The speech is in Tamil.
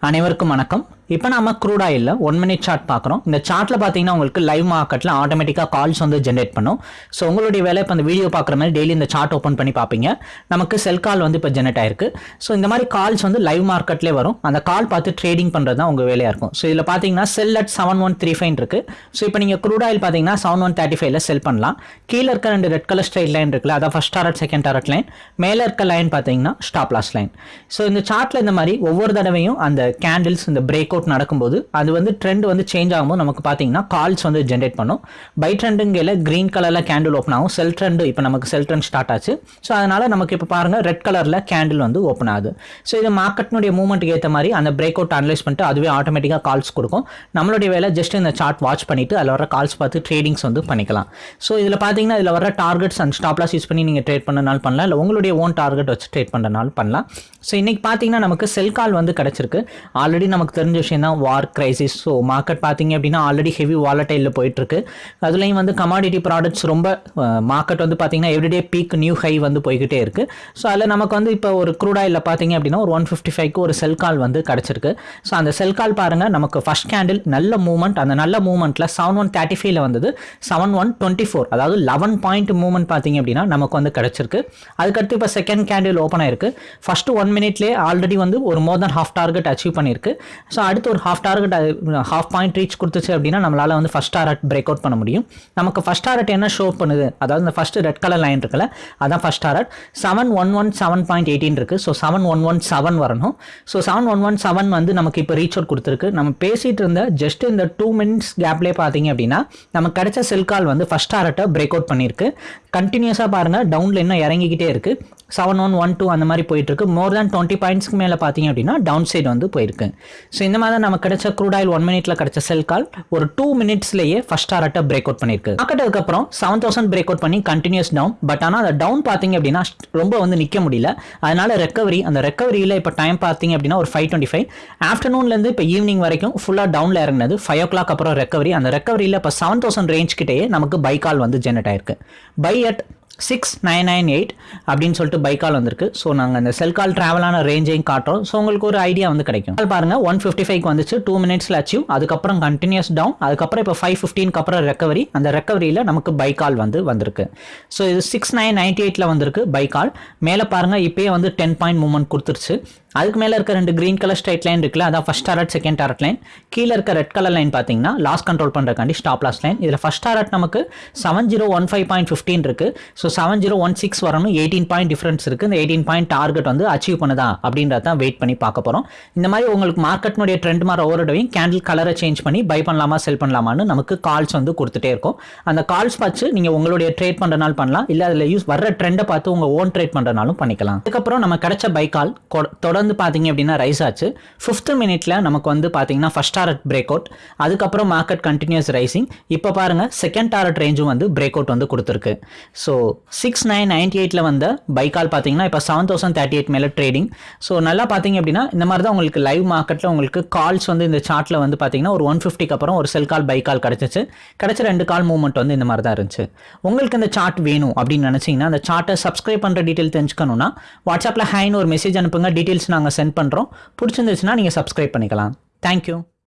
அனைவருக்கும் வணக்கம். இப்போ நம்ம க்ரூட் ஆயிலில் ஒன் மினிட் சார்ட் பார்க்குறோம் இந்த சார்ட்டில் பார்த்தீங்கன்னா உங்களுக்கு லைவ் மார்க்கெட்டில் ஆட்டோமேட்டிக்காக கால்ஸ் வந்து ஜென்ரேட் பண்ணும். ஸோ உங்களுடைய வேலை இப்போ அந்த வீடியோ பார்க்குற மாதிரி டெய்லி இந்த சார்ட் ஓப்பன் பண்ணி பார்ப்பீங்க நமக்கு செல் கால் வந்து இப்போ ஜென்ரேட் ஆயிருக்கு. ஸோ இந்த மாதிரி கால்ஸ் வந்து லைவ் மார்க்கெட்லேயே வரும். அந்த கால் பார்த்து ட்ரேடிங் பண்ணுறது தான் உங்கள் வேலையாக இருக்கும். ஸோ இதில் பார்த்தீங்கன்னா sell at seven one three five இருக்கு. ஸோ இப்போ நீங்கள் க்ரூட் ஆயில் பார்த்தீங்கன்னா செவன் ஒன் தேர்ட்டி ஃபைவ்ல செல் பண்ணலாம். கீழே இருக்க ரெண்டு ரெட் கலர் ஸ்ட்ரைட் லைன் இருக்குல்ல அதான் first target second target line மேலே இருக்க லைன் பார்த்தீங்கன்னா ஸ்டாப் லாஸ் லைன் ஸோ இந்த சார்ட்டில் இந்த மாதிரி ஒவ்வொரு தடவையும் அந்த கேண்டில்ஸ் இந்த பிரேக் அவுட் நடக்கும்போது அது வந்து ட்ரெண்ட் வந்து சேஞ்ச் ஆகும்போது நமக்கு பார்த்தீங்கன்னா கால்ஸ் வந்து ஜென்ரேட் பண்ணும். பை ட்ரெண்டுங்கையில் க்ரீன் கலரில் கேண்டில் ஓப்பன் ஆகும். செல் ட்ரெண்டு இப்போ நமக்கு செல் ட்ரெண்ட் ஸ்டார்ட் ஆச்சு. ஸோ அதனால் நமக்கு இப்போ பாருங்கள் ரெட் கலரில் கேண்டில் வந்து ஓப்பன் ஆகுது. ஸோ இது மார்க்கெட்னுடைய மூவ்மெண்ட்டுக்கு ஏற்ற மாதிரி அந்த பிரேக் அவுட் அனலைஸ் பண்ணிட்டு அதுவே ஆட்டோமேட்டிக்காக கால்ஸ் கொடுக்கும். நம்மளுடைய வேலை ஜஸ்ட் இந்த சார்ட் வாட்ச் பண்ணிவிட்டு அதில் வர கால்ஸ் பார்த்து ட்ரேடிங்ஸ் வந்து பண்ணிக்கலாம். ஸோ இதில் பார்த்தீங்கன்னா இதில் வர டார்கெட்ஸ் அண்ட் ஸ்டாப்லாஸ் யூஸ் பண்ணி நீங்கள் ட்ரேட் பண்ணனாலும் பண்ணலாம். இல்லை உங்களுடைய ஓன் டார்கெட் வச்சு ட்ரேட் பண்ணுறனாலும் பண்ணலாம். ஸோ இன்றைக்கி பார்த்தீங்கன்னா நமக்கு செல் கால் வந்து கிடச்சிருக்கு. ஆல்ரெடி நமக்கு தெரிஞ்ச விஷயம் தான் வார் கிரைசிஸ் ஸோ மார்க்கெட் பார்த்தீங்க அப்படின்னா ஆல்ரெடி ஹெவி வாலட்டைலில் போயிட்டுருக்கு. அதுலேயும் வந்து கமாடிட்டி ப்ராடக்ட்ஸ் ரொம்ப மார்க்கெட் வந்து பார்த்தீங்கன்னா எவ்ரிடே பீக் நியூ ஹை வந்து போய்கிட்டே இருக்குது ஸோ அதில் நமக்கு வந்து இப்போ ஒரு க்ரூட் ஆயிலில் பார்த்தீங்க அப்படின்னா ஒரு ஒன் ஃபிஃப்டி ஃபைவ்க்கு ஒரு செல் கால் வந்து கிடச்சிருக்கு. ஸோ அந்த செல் கால் பாருங்கள் நமக்கு ஃபஸ்ட் கேண்டில் நல்ல மூவ்மெண்ட் அந்த நல்ல மூவ்மெண்ட்டில் செவன் ஒன் தேர்ட்டி ஃபைவ்ல வந்தது. செவன் ஒன் டுவெண்ட்டி ஃபோர் அதாவது லெவன் பாயிண்ட் மூவ்மெண்ட் பார்த்தீங்க அப்படின்னா நமக்கு வந்து கிடச்சிருக்கு. அதுக்கடுத்து இப்போ செகண்ட் கேண்டில் ஓப்பன் ஆயிருக்கு. ஃபஸ்ட்டு ஒன் மினிட்லேயே ஆல்ரெடி வந்து ஒரு more then half target achieve பண்ணியிருக்கு. ஸோ அடுத்து ஒரு half target half point reach கொடுத்துச்சு அப்படின்னா நம்மளால் வந்து ஃபஸ்ட் டாரட் பிரேக் அவுட் பண்ண முடியும். நமக்கு ஃபஸ்ட் டாரட் என்ன ஷோ பண்ணுது? அதாவது இந்த ஃபஸ்ட்டு ரெட் கலர் லைன் இருக்குல்ல அதான் first target seven one one seven point eighteen இருக்குது so seven one one seven வரணும். So seven one one seven வந்து நமக்கு இப்போ ரீச் அவுட் கொடுத்துருக்கு. நம்ம பேசிகிட்டு இருந்த ஜஸ்ட் இந்த டூ மினிட்ஸ் கேப்லேயே பார்த்தீங்க அப்படின்னா நமக்கு கிடைச்ச செல் கால் வந்து ஃபஸ்ட் டாரட்டை பிரேக் அவுட் பண்ணியிருக்கு கண்டினியூஸாக பாருங்கள் டவுனில் இன்னும் இறங்கிக்கிட்டே இருக்குது செவன் ஒன் ஒன் டூ அந்த மாதிரி போயிட்டுருக்கு மோர் தேன் டுவெண்ட்டி பாயிண்ட்ஸ்க்கு மேலே பார்த்தீங்க அப்படின்னா டவுன் சைடு வந்து போயிருக்கு. ஸோ இந்த மாதிரி தான் நமக்கு கிடைச்ச க்ரூட் ஆயில் ஒன் மினிட்ல கிடைச்ச செல் கால் ஒரு டூ மினிட்ஸ்லேயே ஃபர்ஸ்ட் டாரட்டை பிரேக் அவுட் பண்ணிருக்கு. மார்க்கெட் அதுக்கப்புறம் செவன் தௌசண்ட் பிரேக் அவுட் பண்ணி கண்டினியூஸ் டவுன் பட் ஆனால் அந்த டவுன் பார்த்தீங்க அப்படின்னா ரொம்ப வந்து நிற்க முடியல. அதனால ரெக்கவரி அந்த ரெக்கவரியில் இப்போ டைம் பார்த்தீங்க அப்படின்னா ஒரு ஃபைவ் டுவெண்ட்டி ஃபைவ் ஆஃப்டர்நூன்லேருந்து இப்போ ஈவினிங் வரைக்கும் ஃபுல்லாக டவுனில் இறங்கினது ஃபைவ் ஓ கிளாக் அப்புறம் ரெக்கவரி அந்த ரெக்கவரியில் இப்போ செவன் தௌசண்ட் ரேஞ்ச் கிட்டேயே நமக்கு பை கால் வந்து ஜென்ரேட் ஆயிருக்கு. Buy at six nine nine eight அப்படின்னு சொல்லிட்டு பை கால் வந்திருக்கு. ஸோ நாங்கள் அந்த செல் கால் ட்ராவலான ரேஞ்சையும் காட்டுறோம். ஸோ உங்களுக்கு ஒரு ஐடியா வந்து கிடைக்கும். கால் பாருங்க ஒன் ஃபிஃப்டி ஃபைவ் வந்துச்சு டூ மினிட்ஸில் அச்சீவ் அதுக்கப்புறம் கண்டினியூஸ் டவுன் அதுக்கப்புறம் இப்போ ஃபைவ் ஃபிஃப்டீனுக்கு அப்புறம் ரெக்கவரி அந்த ரெக்கவரியில் நமக்கு பை கால் வந்து வந்திருக்கு. ஸோ இது சிக்ஸ் நைன் நைன்டி எயிட்டில் வந்திருக்கு பை கால் மேலே பாருங்கள் இப்போயே வந்து டென் பாயிண்ட் மூவ்மெண்ட் கொடுத்துருச்சு. அதுக்கு மேலே இருக்க ரெண்டு க்ரீன் கலர் ஸ்ட்ரைட் லைன் இருக்குல்ல அதான் first target second target line கீழே இருக்க ரெட் கலர் லைன் பார்த்தீங்கன்னா லாஸ் கண்ட்ரோல் பண்ணுறக்காண்டி ஸ்டாப் லாஸ் லைன் இதில் ஃபஸ்ட் டாரட் நமக்கு seven zero one five point fifteen இருக்குது so seven zero one six வரணும். எயிட்டீன் பாயிண்ட் டிஃப்ரென்ஸ் இருக்குது இந்த எயிட்டீன் பாயிண்ட் டார்கெட் வந்து அச்சீவ் பண்ணுதா அப்படின்றத தான் வெயிட் பண்ணி பார்க்க போகிறோம் இந்த மாதிரி உங்களுக்கு மார்க்கெட்னுடைய ட்ரெண்ட் மாதிரி ஒவ்வொரு கேண்டில் கலரை சேஞ்ச் பண்ணி பை பண்ணலாமா செல் பண்ணலாமான்னு நமக்கு கால்ஸ் வந்து கொடுத்துட்டே இருக்கும். அந்த கால்ஸ் பார்த்து நீங்கள் உங்களுடைய ட்ரேட் பண்ணுறனால பண்ணலாம். இல்லை அதில் யூஸ் வர்ற ட்ரெண்டை பார்த்து உங்கள் ஓன் ட்ரேட் பண்ணுறனாலும் பண்ணிக்கலாம். அதுக்கப்புறம் நம்ம கிடைச்ச பை கால் தொடர்ந்து பார்த்தீங்க அப்படின்னா ரைஸ் ஆச்சு. ஃபிஃப்த் மினிட்ல நமக்கு வந்து பார்த்தீங்கன்னா ஃபர்ஸ்ட் டாரட் பிரேக் அவுட் அதுக்கப்புறம் மார்க்கெட் கண்டினியூஸ் ரைசிங் இப்போ பாருங்க செகண்ட் டாரட் ரேஞ்சும் வந்து பிரேக் அவுட் வந்து கொடுத்துருக்கு. ஸோ சிக்ஸ் நைன் நைன்டி எயிட்டில் வந்த பைக்கால் பார்த்தீங்கன்னா இப்போ செவன் தௌசண்ட் தேர்ட்டி எயிட் மேலே ட்ரேடிங் ஸோ நல்லா பார்த்தீங்க அப்படின்னா இந்த மாதிரி தான் உங்களுக்கு லைவ் மார்க்கெட்டில் உங்களுக்கு கால்ஸ் வந்து இந்த சார்ட்டில் வந்து பார்த்தீங்கன்னா ஒரு ஒன் ஃபிஃப்டிக்கு அப்புறம் ஒரு செல் கால் பை கால் கிடச்சிச்சு. கிடச்ச ரெண்டு கால் மூவ்மெண்ட் வந்து இந்த மாதிரி தான் இருந்துச்சு. உங்களுக்கு இந்த சார்ட் வேணும் அப்படின்னு நினச்சிங்கன்னா அந்த சார்ட்டை சப்ஸ்கிரைப் பண்ணுற டீட்டெயில் தெரிஞ்சுக்கணும்னா வாட்ஸ்அப்பில் ஹைன்னு ஒரு மெசேஜ் அனுப்புங்க. டீட்டெயில்ஸ் நாங்கள் சென்ட் பண்ணுறோம் பிடிச்சிருந்துச்சுன்னா நீங்கள் சப்ஸ்கிரைப் பண்ணிக்கலாம். தேங்க்யூ